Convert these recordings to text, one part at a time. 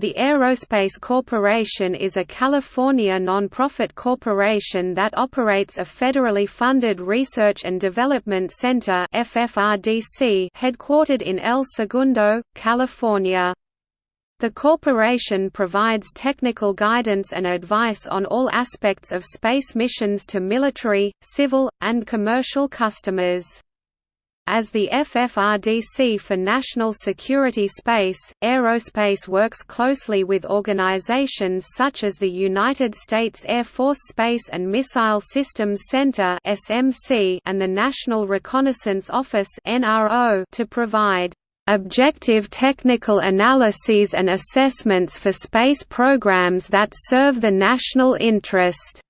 The Aerospace Corporation is a California nonprofit corporation that operates a federally funded research and development center headquartered in El Segundo, California. The corporation provides technical guidance and advice on all aspects of space missions to military, civil, and commercial customers. As the FFRDC for National Security Space, Aerospace works closely with organizations such as the United States Air Force Space and Missile Systems Center and the National Reconnaissance Office to provide objective technical analyses and assessments for space programs that serve the national interest.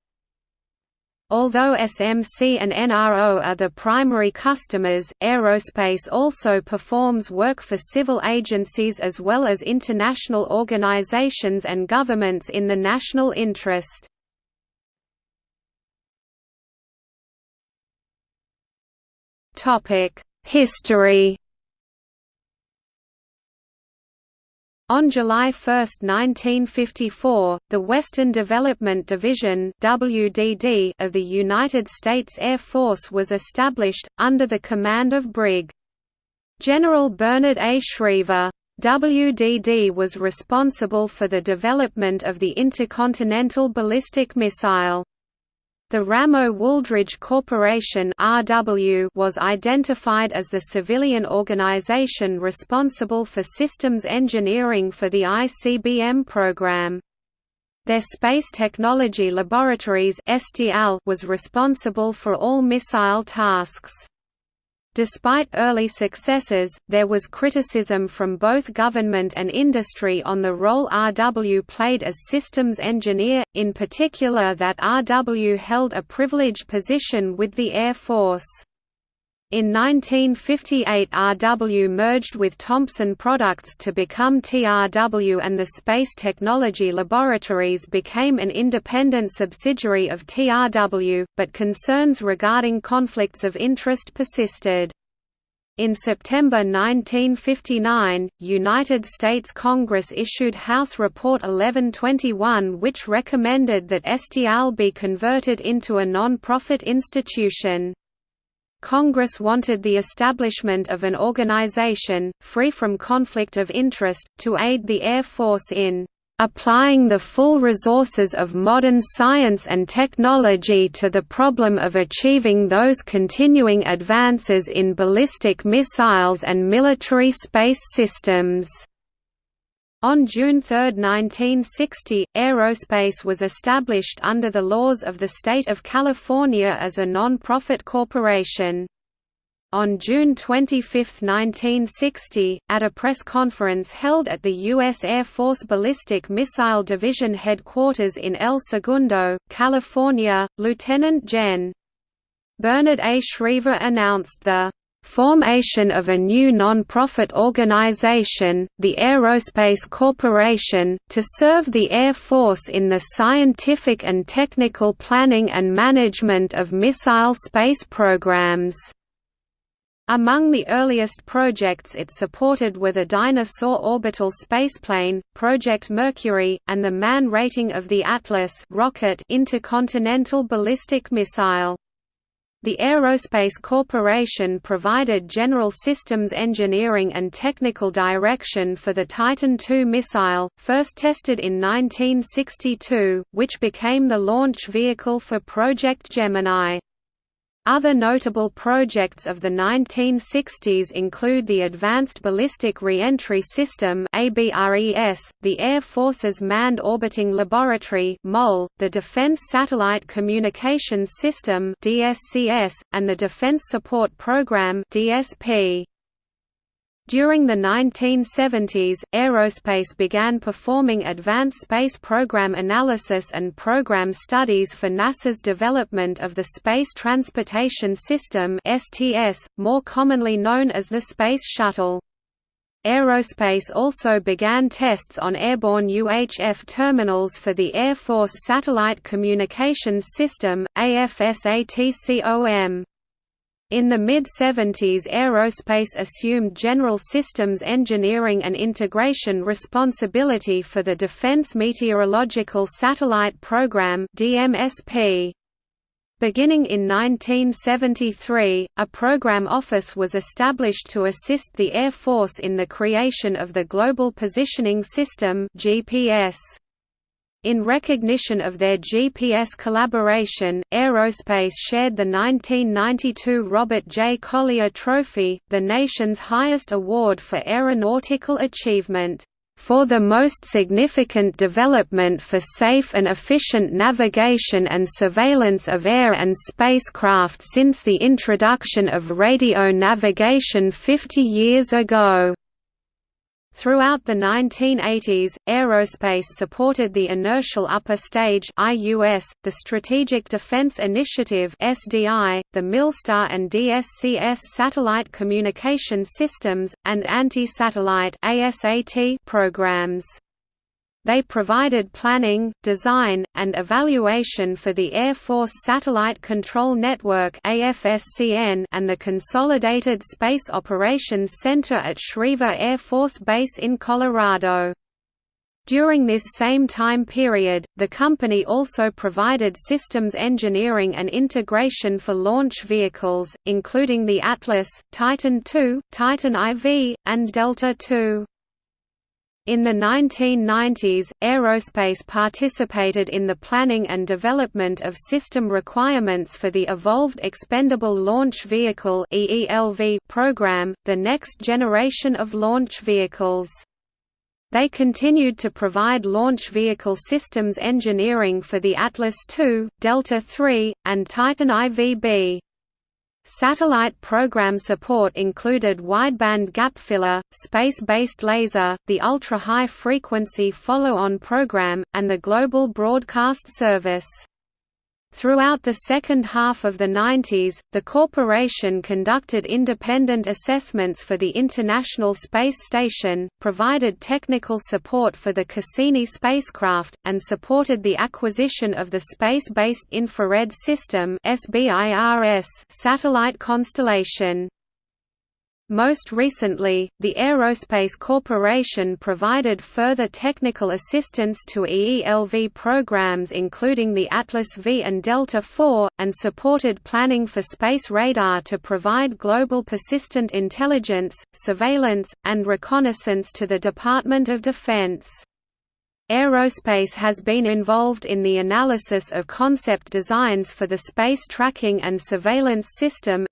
Although SMC and NRO are the primary customers, aerospace also performs work for civil agencies as well as international organizations and governments in the national interest. History On July 1, 1954, the Western Development Division (WDD) of the United States Air Force was established under the command of Brig. General Bernard A. Schriever. WDD was responsible for the development of the intercontinental ballistic missile. The Ramo-Wooldridge Corporation was identified as the civilian organization responsible for systems engineering for the ICBM program. Their Space Technology Laboratories was responsible for all missile tasks. Despite early successes, there was criticism from both government and industry on the role RW played as systems engineer, in particular that RW held a privileged position with the Air Force. In 1958 RW merged with Thompson Products to become TRW and the Space Technology Laboratories became an independent subsidiary of TRW, but concerns regarding conflicts of interest persisted. In September 1959, United States Congress issued House Report 1121 which recommended that STL be converted into a non-profit institution. Congress wanted the establishment of an organization, free from conflict of interest, to aid the Air Force in applying the full resources of modern science and technology to the problem of achieving those continuing advances in ballistic missiles and military space systems." On June 3, 1960, Aerospace was established under the laws of the state of California as a non-profit corporation. On June 25, 1960, at a press conference held at the U.S. Air Force Ballistic Missile Division headquarters in El Segundo, California, Lieutenant Gen. Bernard A. Schriever announced the Formation of a new non-profit organization, the Aerospace Corporation, to serve the Air Force in the scientific and technical planning and management of missile space programs. Among the earliest projects it supported were the Dyna-Soar orbital spaceplane, Project Mercury, and the man rating of the Atlas rocket intercontinental ballistic missile. The Aerospace Corporation provided general systems engineering and technical direction for the Titan II missile, first tested in 1962, which became the launch vehicle for Project Gemini. Other notable projects of the 1960s include the Advanced Ballistic Reentry System the Air Force's Manned Orbiting Laboratory the Defense Satellite Communications System and the Defense Support Program DSP. During the 1970s, aerospace began performing advanced space program analysis and program studies for NASA's development of the Space Transportation System (STS), more commonly known as the Space Shuttle. Aerospace also began tests on airborne UHF terminals for the Air Force Satellite Communications System, AFSATCOM. In the mid-70s aerospace assumed general systems engineering and integration responsibility for the Defense Meteorological Satellite Program. Beginning in 1973, a program office was established to assist the Air Force in the creation of the Global Positioning System GPS. In recognition of their GPS collaboration, Aerospace shared the 1992 Robert J. Collier Trophy, the nation's highest award for aeronautical achievement, "...for the most significant development for safe and efficient navigation and surveillance of air and spacecraft since the introduction of radio navigation 50 years ago." Throughout the 1980s, aerospace supported the Inertial Upper Stage (IUS), the Strategic Defense Initiative (SDI), the MILSTAR and DSCS satellite communication systems, and anti-satellite programs. They provided planning, design, and evaluation for the Air Force Satellite Control Network and the Consolidated Space Operations Center at Schriever Air Force Base in Colorado. During this same time period, the company also provided systems engineering and integration for launch vehicles, including the Atlas, Titan II, Titan IV, and Delta II. In the 1990s, aerospace participated in the planning and development of system requirements for the Evolved Expendable Launch Vehicle program, the next generation of launch vehicles. They continued to provide launch vehicle systems engineering for the Atlas II, Delta III, and Titan IVB. Satellite program support included wideband gap filler, space-based laser, the ultra-high frequency follow-on program, and the Global Broadcast Service. Throughout the second half of the 90s, the corporation conducted independent assessments for the International Space Station, provided technical support for the Cassini spacecraft, and supported the acquisition of the Space-Based Infrared System satellite constellation. Most recently, the Aerospace Corporation provided further technical assistance to EELV programs including the Atlas V and Delta IV, and supported planning for space radar to provide global persistent intelligence, surveillance, and reconnaissance to the Department of Defense. Aerospace has been involved in the analysis of concept designs for the Space Tracking and Surveillance System.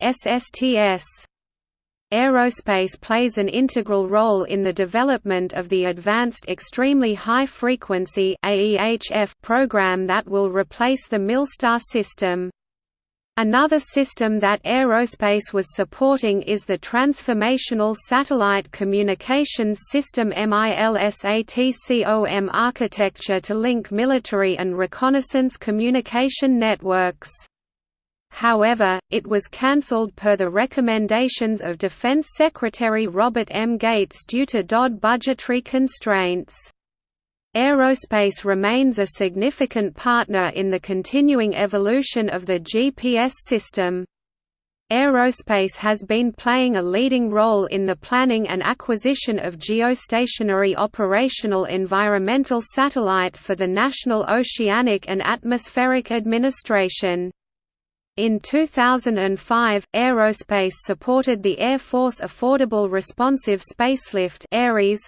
Aerospace plays an integral role in the development of the Advanced Extremely High Frequency program that will replace the MILSTAR system. Another system that aerospace was supporting is the Transformational Satellite Communications System MILSATCOM architecture to link military and reconnaissance communication networks. However, it was cancelled per the recommendations of Defense Secretary Robert M. Gates due to DoD budgetary constraints. Aerospace remains a significant partner in the continuing evolution of the GPS system. Aerospace has been playing a leading role in the planning and acquisition of geostationary operational environmental satellite for the National Oceanic and Atmospheric Administration. In 2005, Aerospace supported the Air Force Affordable Responsive Spacelift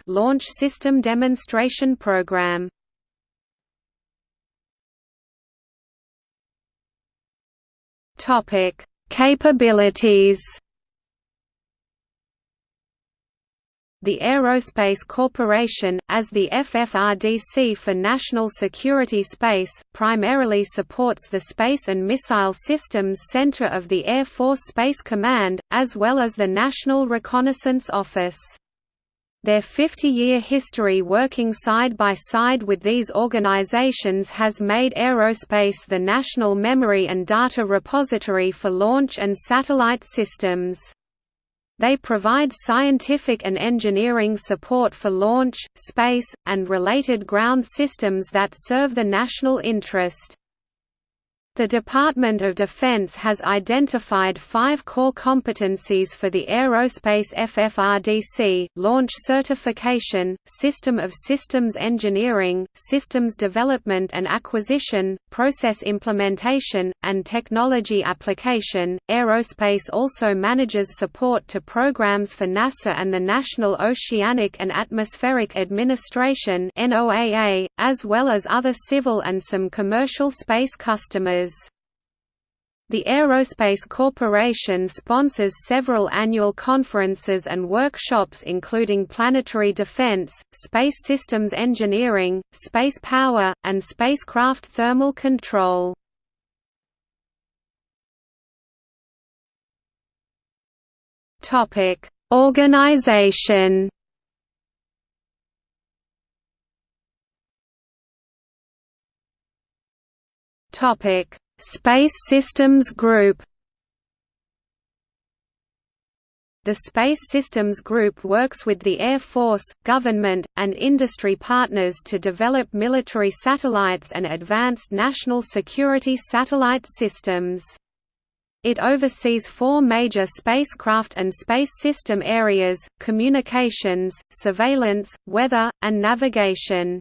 launch system demonstration program. Topic: Capabilities The Aerospace Corporation, as the FFRDC for National Security Space, primarily supports the Space and Missile Systems Center of the Air Force Space Command, as well as the National Reconnaissance Office. Their 50-year history working side by side with these organizations has made aerospace the national memory and data repository for launch and satellite systems. They provide scientific and engineering support for launch, space, and related ground systems that serve the national interest. The Department of Defense has identified five core competencies for the aerospace FFRDC, launch certification, system of systems engineering, systems development and acquisition, process implementation, and technology application. Aerospace also manages support to programs for NASA and the National Oceanic and Atmospheric Administration as well as other civil and some commercial space customers. The Aerospace Corporation sponsors several annual conferences and workshops including planetary defense, space systems engineering, space power, and spacecraft thermal control. Organization Topic: Space Systems Group. The Space Systems Group works with the Air Force, government, and industry partners to develop military satellites and advanced national security satellite systems. It oversees four major spacecraft and space system areas, communications, surveillance, weather, and navigation.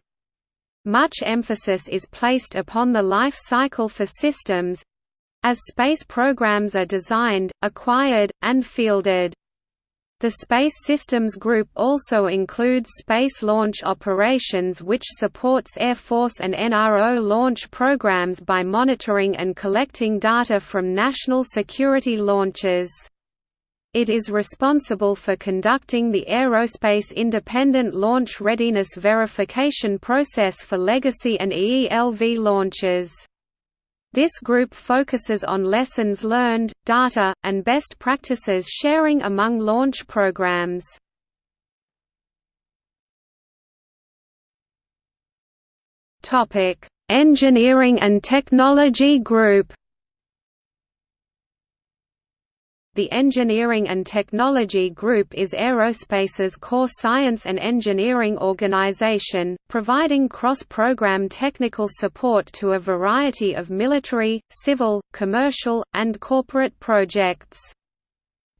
Much emphasis is placed upon the life cycle for systems as space programs are designed, acquired, and fielded. The Space Systems Group also includes space launch operations which supports Air Force and NRO launch programs by monitoring and collecting data from national security launches. It is responsible for conducting the Aerospace Independent Launch Readiness Verification process for legacy and EELV launches. This group focuses on lessons learned, data, and best practices sharing among launch programs. Engineering and Technology Group The Engineering and Technology Group is aerospace's core science and engineering organization, providing cross-program technical support to a variety of military, civil, commercial, and corporate projects.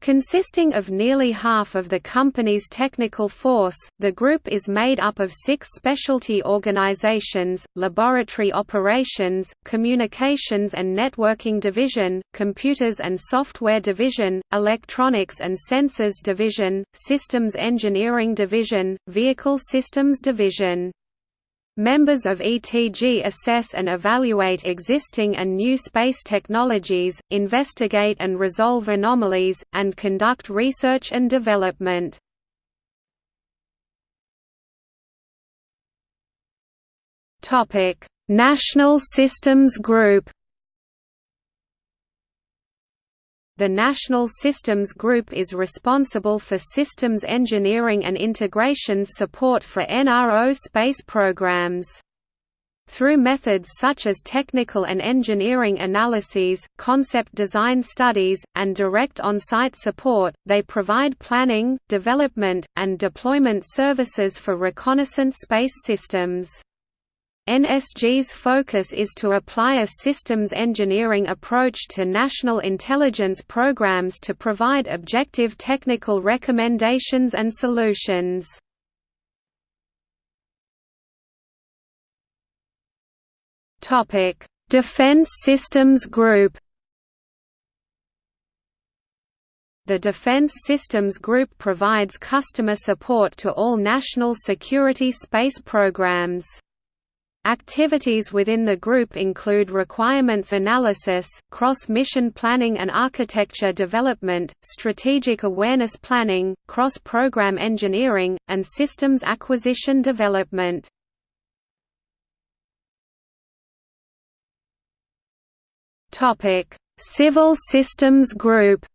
Consisting of nearly half of the company's technical force, the group is made up of six specialty organizations, Laboratory Operations, Communications and Networking Division, Computers and Software Division, Electronics and Sensors Division, Systems Engineering Division, Vehicle Systems Division. Members of ETG assess and evaluate existing and new space technologies, investigate and resolve anomalies, and conduct research and development. National Systems Group The National Systems Group is responsible for systems engineering and integrations support for NRO space programs. Through methods such as technical and engineering analyses, concept design studies, and direct on-site support, they provide planning, development, and deployment services for reconnaissance space systems. NSG's focus is to apply a systems engineering approach to national intelligence programs to provide objective technical recommendations and solutions. Defense Systems Group The Defense Systems Group provides customer support to all national security space programs. Activities within the group include requirements analysis, cross-mission planning and architecture development, strategic awareness planning, cross-program engineering, and systems acquisition development. Civil Systems Group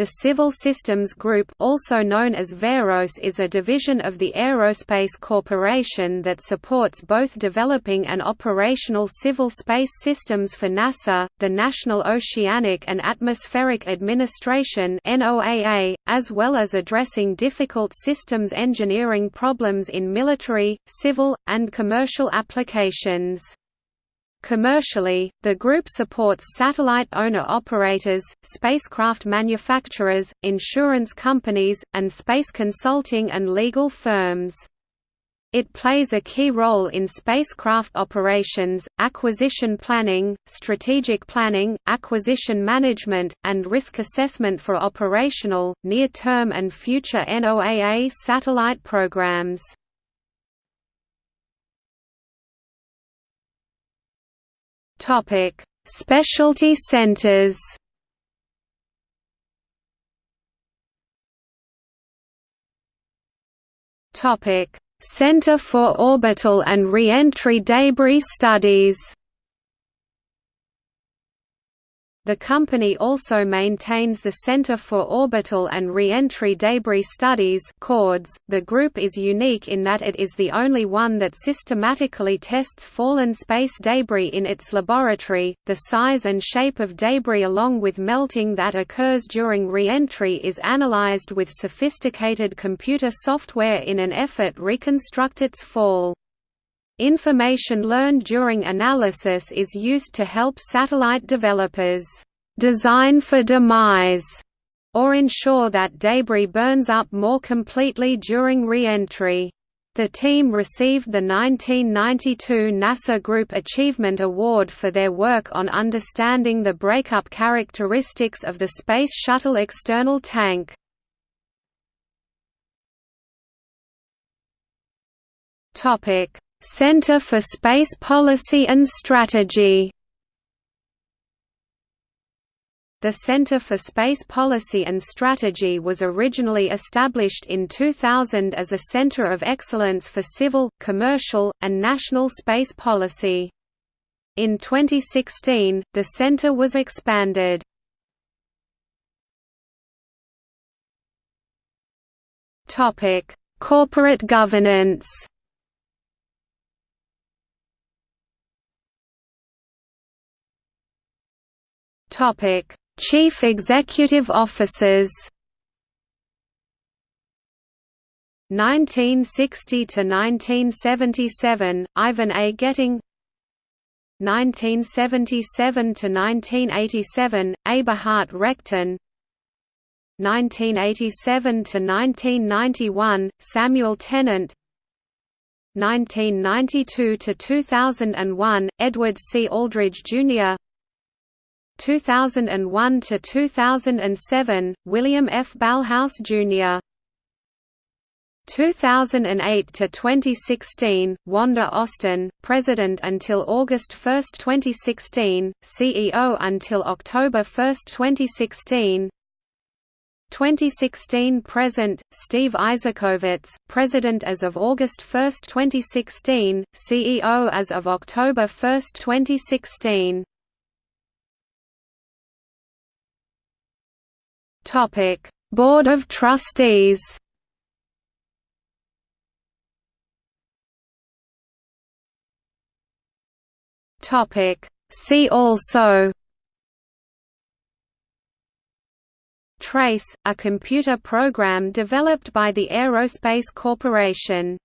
The Civil Systems Group also known as VAROS is a division of the Aerospace Corporation that supports both developing and operational civil space systems for NASA, the National Oceanic and Atmospheric Administration as well as addressing difficult systems engineering problems in military, civil, and commercial applications. Commercially, the group supports satellite owner-operators, spacecraft manufacturers, insurance companies, and space consulting and legal firms. It plays a key role in spacecraft operations, acquisition planning, strategic planning, acquisition management, and risk assessment for operational, near-term and future NOAA satellite programs. Specialty centers Topic. Center for Orbital and Reentry Debris Studies the company also maintains the Center for Orbital and Reentry Debris Studies. .The group is unique in that it is the only one that systematically tests fallen space debris in its laboratory. The size and shape of debris along with melting that occurs during reentry is analyzed with sophisticated computer software in an effort to reconstruct its fall. Information learned during analysis is used to help satellite developers design for demise or ensure that debris burns up more completely during re-entry. The team received the 1992 NASA Group Achievement Award for their work on understanding the breakup characteristics of the Space Shuttle external tank. Center for Space Policy and Strategy The Center for Space Policy and Strategy was originally established in 2000 as a center of excellence for civil, commercial, and national space policy. In 2016, the center was expanded. Corporate governance Topic: Chief Executive Officers 1960 to 1977 Ivan A Getting 1977 to 1987 Eberhardt Rechtin 1987 to 1991 Samuel Tennant 1992 to 2001 Edward C. Aldridge Jr. 2001 to 2007 William F. Ballhaus Jr. 2008 to 2016 Wanda Austin, President until August 1, 2016, CEO until October 1, 2016. 2016 present Steve Isakowitz, President as of August 1, 2016, CEO as of October 1, 2016. Topic: Board of Trustees. Topic: See also. Trace, a computer program developed by the Aerospace Corporation